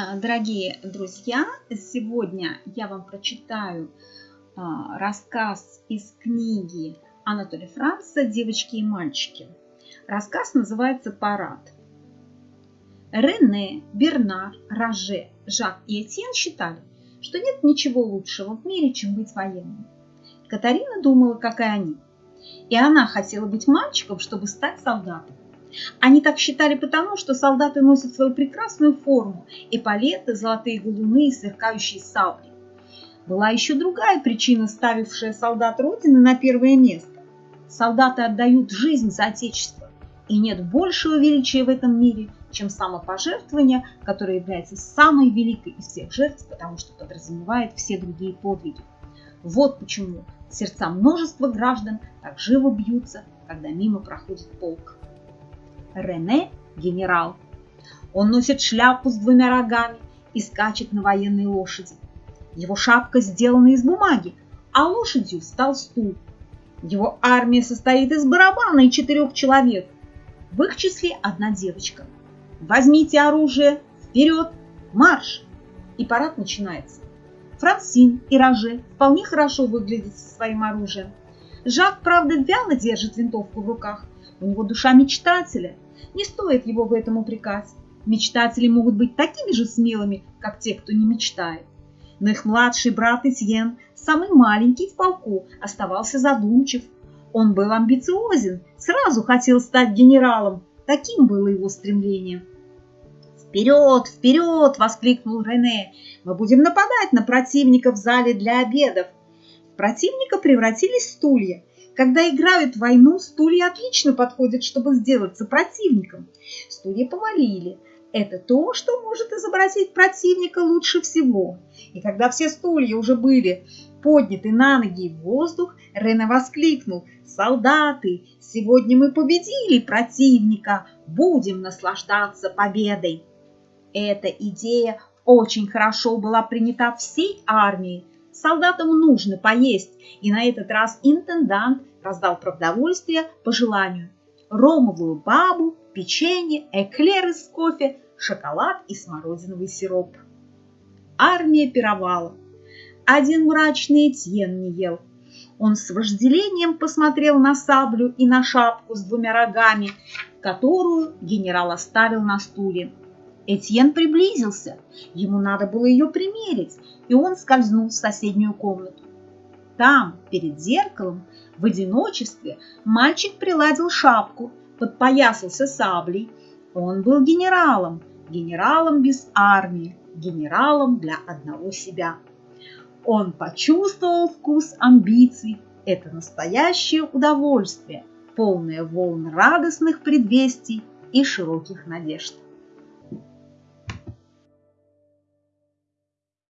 А, дорогие друзья, сегодня я вам прочитаю а, рассказ из книги Анатолия Франца «Девочки и мальчики». Рассказ называется «Парад». Рене, Бернар, Роже, Жак и Этьен считали, что нет ничего лучшего в мире, чем быть военным. Катарина думала, как и они. И она хотела быть мальчиком, чтобы стать солдатом. Они так считали потому, что солдаты носят свою прекрасную форму, эполеты, золотые галуны и сверкающие сабли. Была еще другая причина, ставившая солдат Родины на первое место. Солдаты отдают жизнь за Отечество, и нет большего величия в этом мире, чем самопожертвование, которое является самой великой из всех жертв, потому что подразумевает все другие подвиги. Вот почему сердца множества граждан так живо бьются, когда мимо проходит полк. Рене – генерал. Он носит шляпу с двумя рогами и скачет на военной лошади. Его шапка сделана из бумаги, а лошадью стал стул. Его армия состоит из барабана и четырех человек. В их числе одна девочка. Возьмите оружие, вперед, марш! И парад начинается. Франсин и Роже вполне хорошо выглядят со своим оружием. Жак, правда, вяло держит винтовку в руках. У него душа мечтателя – не стоит его в этом упрекать. Мечтатели могут быть такими же смелыми, как те, кто не мечтает. Но их младший брат Этьен, самый маленький в полку, оставался задумчив. Он был амбициозен, сразу хотел стать генералом. Таким было его стремление. «Вперед, вперед!» – воскликнул Рене. «Мы будем нападать на противника в зале для обедов». В противника превратились стулья. Когда играют в войну, стулья отлично подходят, чтобы сделаться противником. Стулья повалили. Это то, что может изобразить противника лучше всего. И когда все стулья уже были подняты на ноги в воздух, Рене воскликнул «Солдаты, сегодня мы победили противника, будем наслаждаться победой!» Эта идея очень хорошо была принята всей армией, Солдатам нужно поесть, и на этот раз интендант раздал продовольствие по желанию. Ромовую бабу, печенье, эклеры с кофе, шоколад и смородиновый сироп. Армия пировала. Один мрачный Этьен не ел. Он с вожделением посмотрел на саблю и на шапку с двумя рогами, которую генерал оставил на стуле. Этьен приблизился. Ему надо было ее примерить, и он скользнул в соседнюю комнату. Там, перед зеркалом, в одиночестве, мальчик приладил шапку, подпоясался саблей. Он был генералом, генералом без армии, генералом для одного себя. Он почувствовал вкус амбиций. Это настоящее удовольствие, полное волн радостных предвестий и широких надежд.